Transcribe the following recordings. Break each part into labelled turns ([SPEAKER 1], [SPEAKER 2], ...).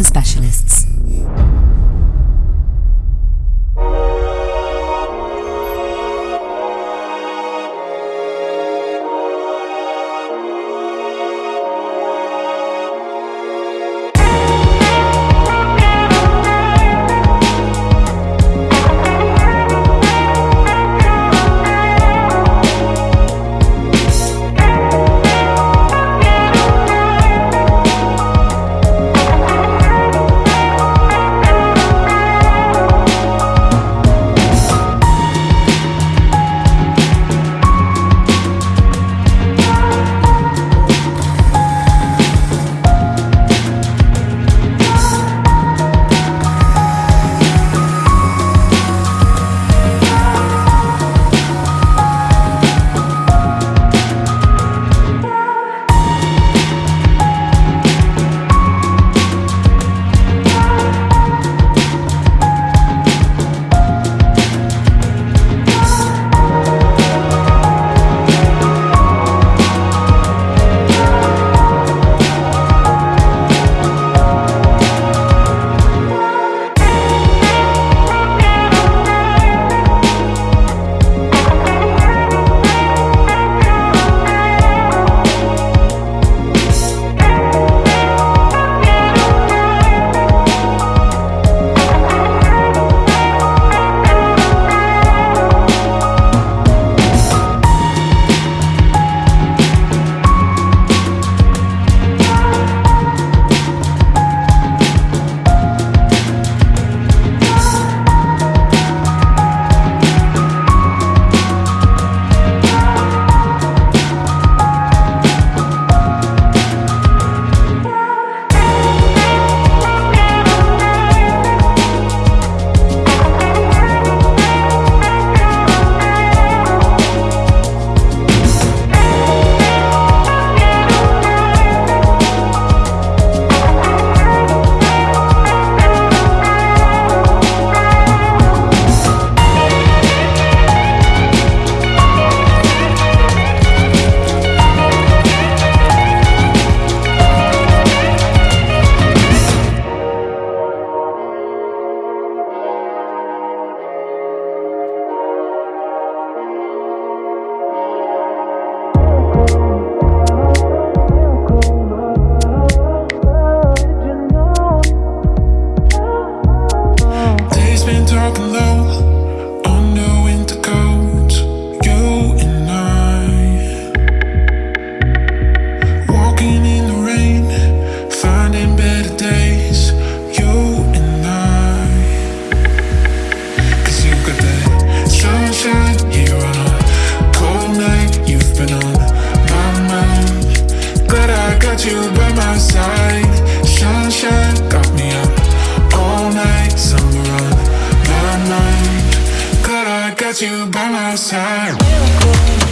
[SPEAKER 1] specialists.
[SPEAKER 2] go.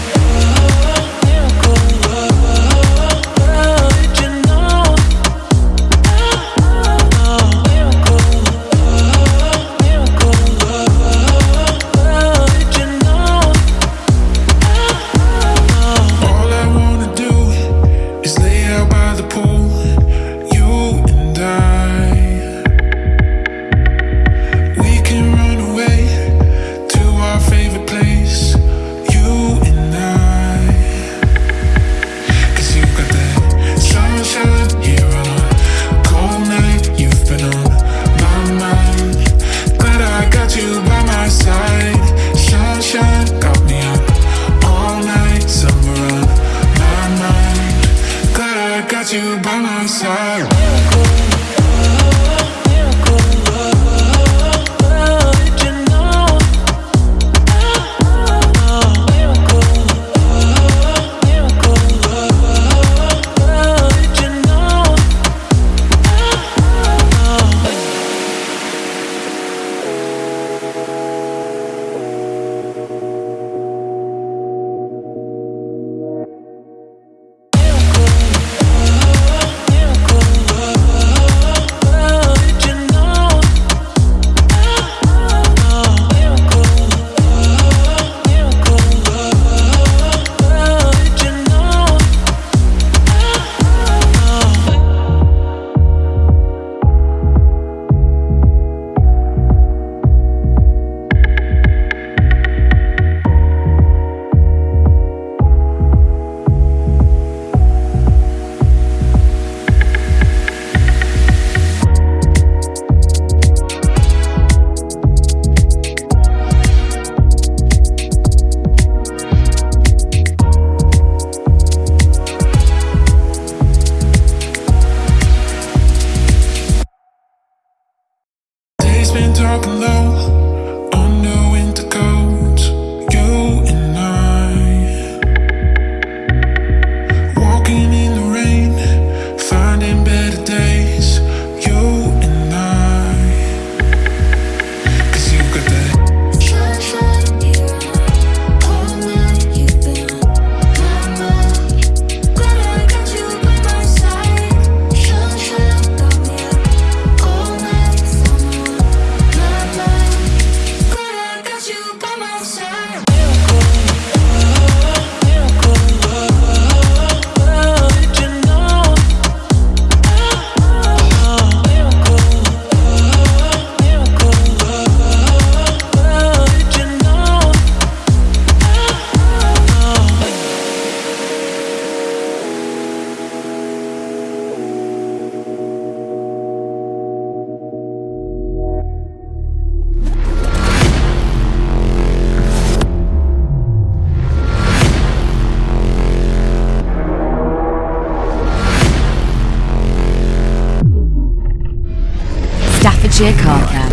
[SPEAKER 2] Car.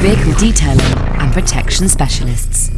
[SPEAKER 2] Vehicle detailing and protection specialists.